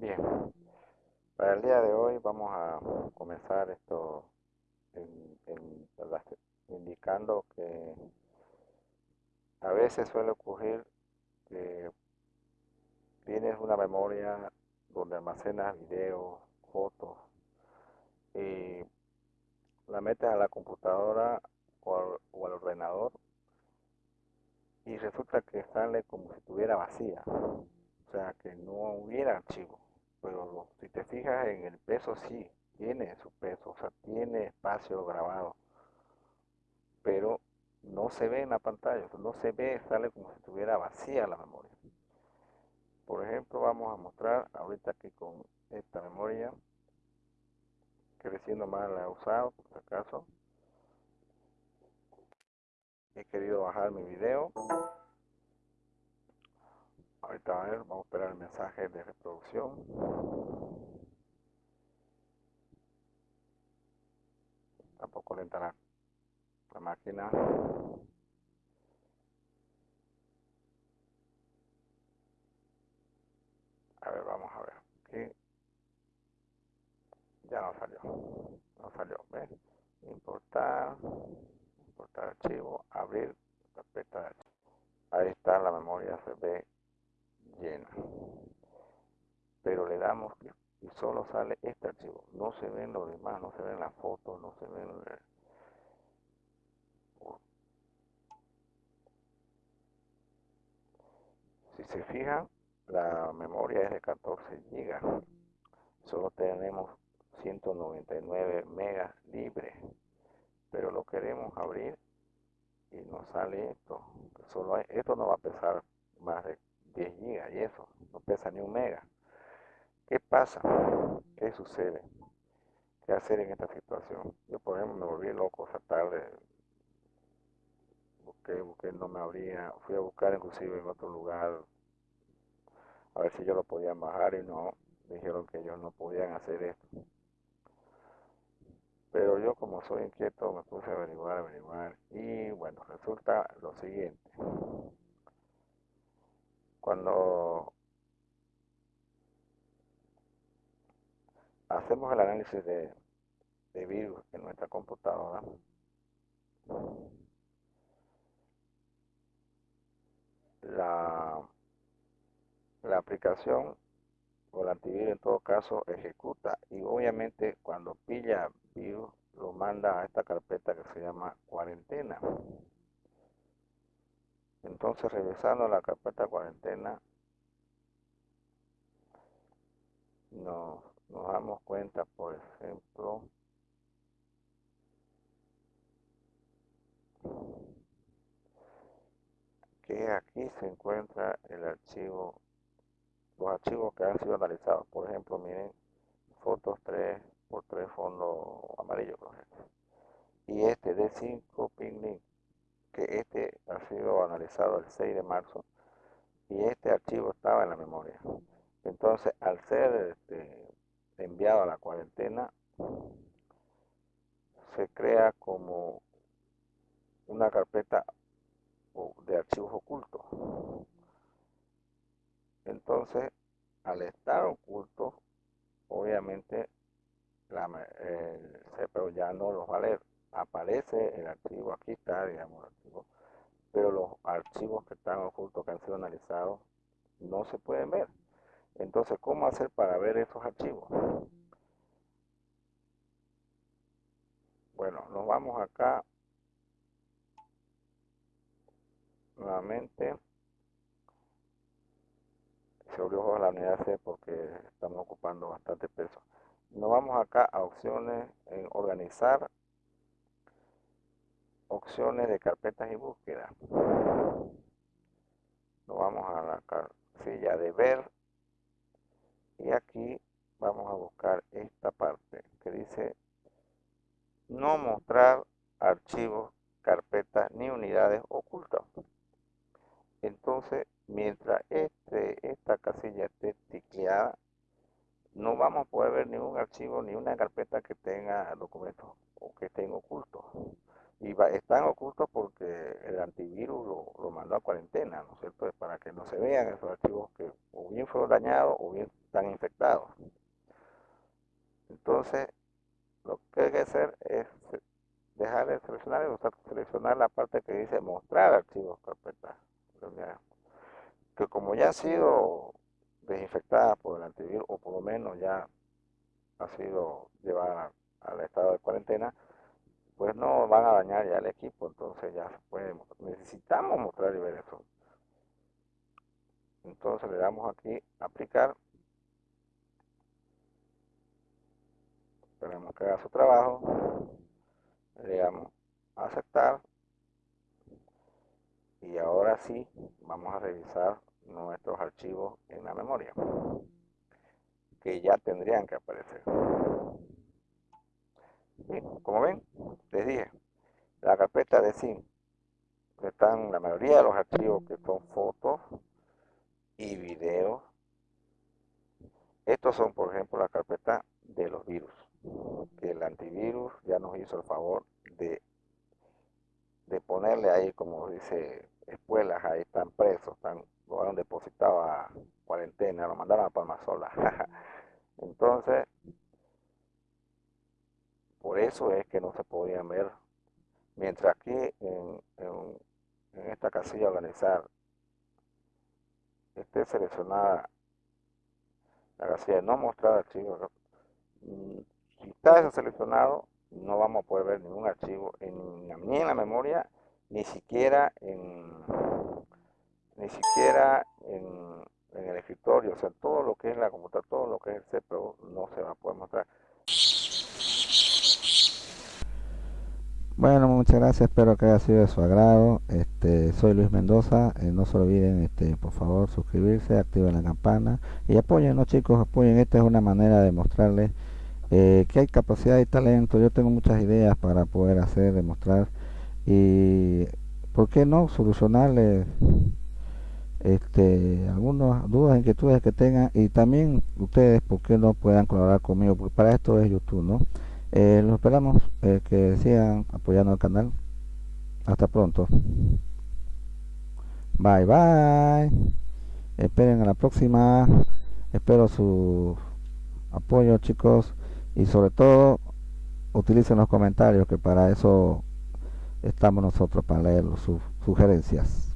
Bien, para el día de hoy vamos a comenzar esto indicando que a veces suele ocurrir que tienes una memoria donde almacenas videos, fotos y la metes a la computadora o al, ordenador y resulta que sale como si estuviera vacía, o sea que no hubiera archivo, pero si te fijas en el peso sí, tiene su peso, o sea, tiene espacio grabado, pero no se ve en la pantalla, no se ve, sale como si estuviera vacía la memoria. Por ejemplo, vamos a mostrar ahorita aquí con esta memoria, que recién nomás la he usado, por si acaso. He querido bajar mi video. Ahorita a ver, vamos a esperar el mensaje de reproducción. Tampoco lenta la, la máquina. A ver, vamos a ver. Ya no salió. No salió. ¿Ves? Importar. Importar archivo. Abrir carpeta de archivo. Ahí está la memoria, se llena. Pero le damos clic y solo sale este archivo. No se ven los demás, no se ven las fotos, no se ven... Si se fijan, la memoria es de 14 GB. Solo tenemos 199 megas libres. Pero lo queremos abrir y nos sale esto. Solo esto no va a pesar más de ni un mega. ¿Qué pasa? ¿Qué sucede? ¿Qué hacer en esta situación? Yo, por ejemplo, me volví loco esa tarde. Busqué, busqué, no me abría. Fui a buscar inclusive en otro lugar a ver si yo lo podía bajar y no. Dijeron que ellos no podían hacer esto. Pero yo como soy inquieto me puse a averiguar, averiguar. Y bueno, resulta lo siguiente. Cuando hacemos el análisis de, virus en nuestra computadora, la, aplicación o en todo caso ejecuta y obviamente cuando pilla virus lo manda a esta carpeta que se llama cuarentena. Entonces revisando la carpeta cuarentena nos nos damos cuenta, por ejemplo, que aquí se encuentra el archivo, los archivos que han sido analizados. Por ejemplo, miren, fotos 3 por 3 fondo amarillo. Y este de 5 ping que este ha sido analizado el 6 de marzo y este archivo estaba en la memoria. Entonces, al ser este, enviado a la cuarentena se crea como una carpeta de archivos ocultos. Entonces, al estar oculto, obviamente la, el CPU ya no los va a leer. Aparece el archivo, aquí está, digamos, el archivo, pero los archivos que están ocultos, que han sido analizados, no se pueden ver. Entonces, ¿cómo hacer para ver esos archivos? Bueno, nos vamos acá nuevamente. Se abrió la unidad C porque estamos ocupando bastante peso. Nos vamos acá a opciones en organizar, opciones de carpetas y búsqueda. Nos vamos a la casilla de ver y aquí vamos a buscar esta parte que dice no mostrar archivos, carpetas ni unidades ocultas. Entonces, mientras este, esta casilla esté ticleada, no vamos a poder ver ningún archivo ni una carpeta que tenga documentos o que estén ocultos. Y están ocultos porque el antivirus lo, mandó a cuarentena, ¿no es cierto? Para que no se vean esos archivos que o bien fueron dañados o bien están infectados. Entonces, lo que hay que hacer es dejar de seleccionar y seleccionar la parte que dice mostrar archivos carpetas. Que como ya han sido desinfectadas por el antivirus, o por lo menos ya ha sido llevada al estado de cuarentena, pues no van a dañar ya el equipo, entonces ya se necesitamos mostrar y ver eso. Entonces le damos aquí aplicar, esperemos que haga su trabajo, le damos aceptar. Y ahora sí vamos a revisar nuestros archivos en la memoria que ya tendrían que aparecer como ven, les dije, la carpeta de SIM están la mayoría de los archivos que son fotos y videos. Estos son, por ejemplo, la carpeta de los virus, que el antivirus ya nos hizo el favor de, de ponerle ahí, como dice, espuelas, ahí están presos, están, lo han depositado a cuarentena, lo mandaron a Palma Sola. Entonces, por eso es que no se podían ver. Mientras aquí en, esta casilla organizar esté seleccionada la casilla de no mostrar archivos, mm, si está eso seleccionado, no vamos a poder ver ningún archivo en, ni en la memoria, ni siquiera en ni siquiera en, en el escritorio, o sea, todo lo que es la computadora, todo lo que es el CPU no se va a poder mostrar. Bueno, muchas gracias, espero que haya sido de su agrado. Este, soy Luis Mendoza, eh, no se olviden, este, por favor, suscribirse, activen la campana y apoyen, ¿no, chicos? Apoyen, esta es una manera de mostrarles eh, que hay capacidad y talento. Yo tengo muchas ideas para poder hacer, demostrar y, ¿por qué no? Solucionarles este, algunas dudas, inquietudes que tengan y también ustedes, ¿por qué no puedan colaborar conmigo? Porque para esto es YouTube, ¿no? Eh, los esperamos eh, que sigan apoyando el canal. Hasta pronto. Bye bye. Esperen a la próxima. Espero su apoyo chicos. Y sobre todo utilicen los comentarios que para eso estamos nosotros para leer sus sugerencias.